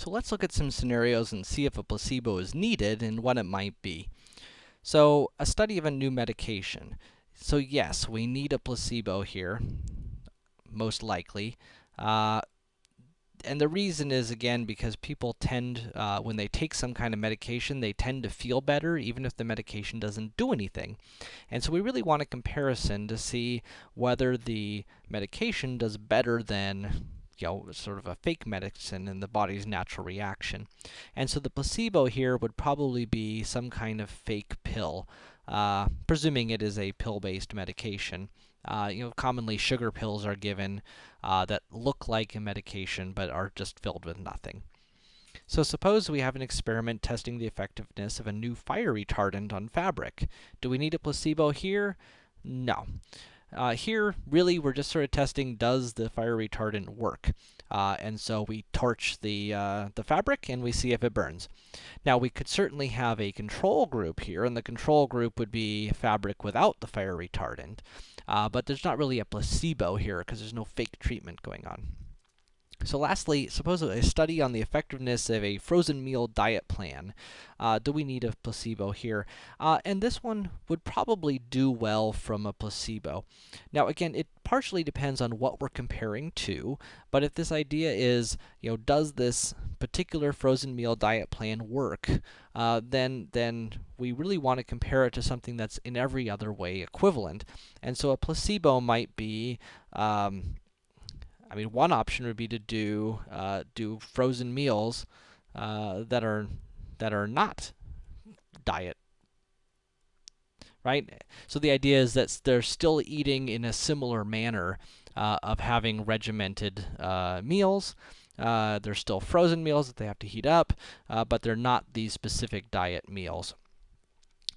So let's look at some scenarios and see if a placebo is needed and what it might be. So, a study of a new medication. So yes, we need a placebo here, most likely. Uh, and the reason is, again, because people tend, uh, when they take some kind of medication, they tend to feel better, even if the medication doesn't do anything. And so we really want a comparison to see whether the medication does better than you know, sort of a fake medicine in the body's natural reaction. And so the placebo here would probably be some kind of fake pill, uh, presuming it is a pill-based medication. Uh, you know, commonly sugar pills are given uh, that look like a medication, but are just filled with nothing. So suppose we have an experiment testing the effectiveness of a new fire retardant on fabric. Do we need a placebo here? No. Uh, here, really, we're just sort of testing, does the fire retardant work? Uh, and so we torch the, uh, the fabric, and we see if it burns. Now, we could certainly have a control group here, and the control group would be fabric without the fire retardant. Uh, but there's not really a placebo here, because there's no fake treatment going on. So lastly, suppose a study on the effectiveness of a frozen meal diet plan. Uh, do we need a placebo here? Uh, and this one would probably do well from a placebo. Now again, it partially depends on what we're comparing to, but if this idea is, you know, does this particular frozen meal diet plan work, uh, then, then we really want to compare it to something that's in every other way equivalent. And so a placebo might be, um, I mean, one option would be to do uh, do frozen meals uh, that are that are not diet, right? So the idea is that they're still eating in a similar manner uh, of having regimented uh, meals. Uh, they're still frozen meals that they have to heat up, uh, but they're not these specific diet meals.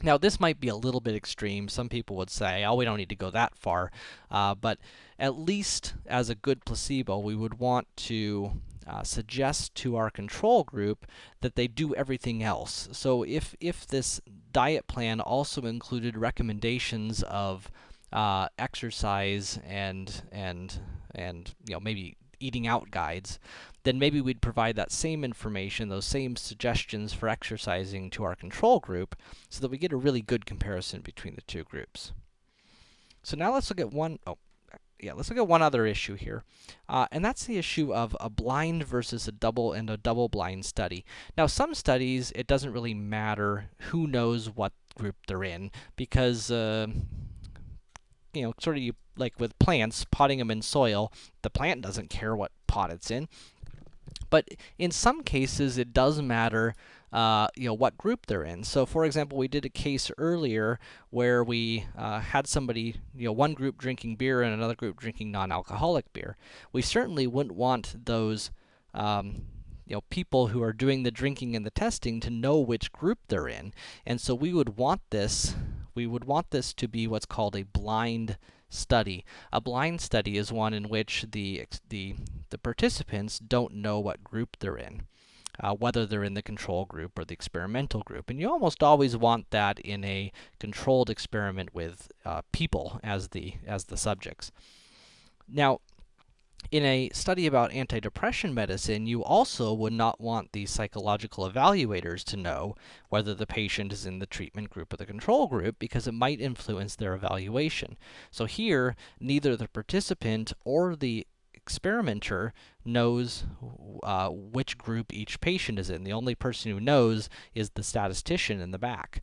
Now, this might be a little bit extreme. Some people would say, oh, we don't need to go that far. Uh, but at least as a good placebo, we would want to uh, suggest to our control group that they do everything else. So if, if this diet plan also included recommendations of uh, exercise and, and, and, you know, maybe eating out guides, then maybe we'd provide that same information, those same suggestions for exercising to our control group, so that we get a really good comparison between the two groups. So now let's look at one, oh, yeah, let's look at one other issue here, uh, and that's the issue of a blind versus a double and a double-blind study. Now, some studies, it doesn't really matter who knows what group they're in, because, uh, you know, sort of you, like with plants, potting them in soil, the plant doesn't care what pot it's in. But in some cases, it does matter, uh, you know, what group they're in. So, for example, we did a case earlier where we uh, had somebody, you know, one group drinking beer and another group drinking non-alcoholic beer. We certainly wouldn't want those, um, you know, people who are doing the drinking and the testing to know which group they're in. And so we would want this we would want this to be what's called a blind study. A blind study is one in which the, the, the participants don't know what group they're in. Uh, whether they're in the control group or the experimental group. And you almost always want that in a controlled experiment with uh, people as the, as the subjects. Now, in a study about antidepressant medicine, you also would not want the psychological evaluators to know whether the patient is in the treatment group or the control group, because it might influence their evaluation. So here, neither the participant or the experimenter knows uh, which group each patient is in. The only person who knows is the statistician in the back.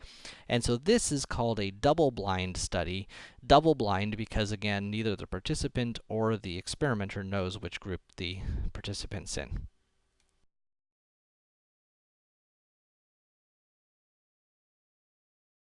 And so this is called a double-blind study. Double-blind because, again, neither the participant or the experimenter knows which group the participant's in.